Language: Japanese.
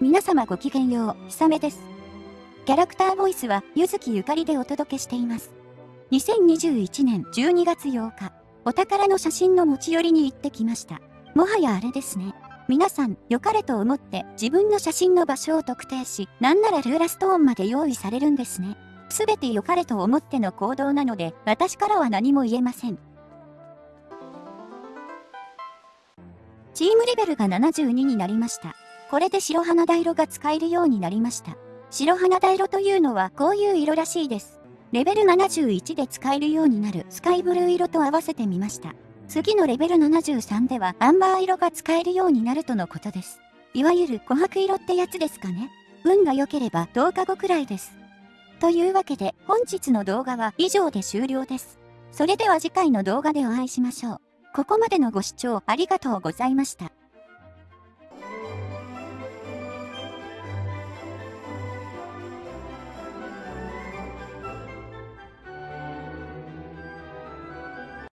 皆様ごきげんよう、ひさめです。キャラクターボイスは、ゆずきゆかりでお届けしています。2021年12月8日、お宝の写真の持ち寄りに行ってきました。もはやあれですね。皆さん、良かれと思って自分の写真の場所を特定し、なんならルーラストーンまで用意されるんですね。すべて良かれと思っての行動なので、私からは何も言えません。チームレベルが72になりました。これで白花田色が使えるようになりました。白花田色というのはこういう色らしいです。レベル71で使えるようになるスカイブルー色と合わせてみました。次のレベル73ではアンバー色が使えるようになるとのことです。いわゆる琥珀色ってやつですかね。運が良ければ10日後くらいです。というわけで本日の動画は以上で終了です。それでは次回の動画でお会いしましょう。ここまでのご視聴ありがとうございました。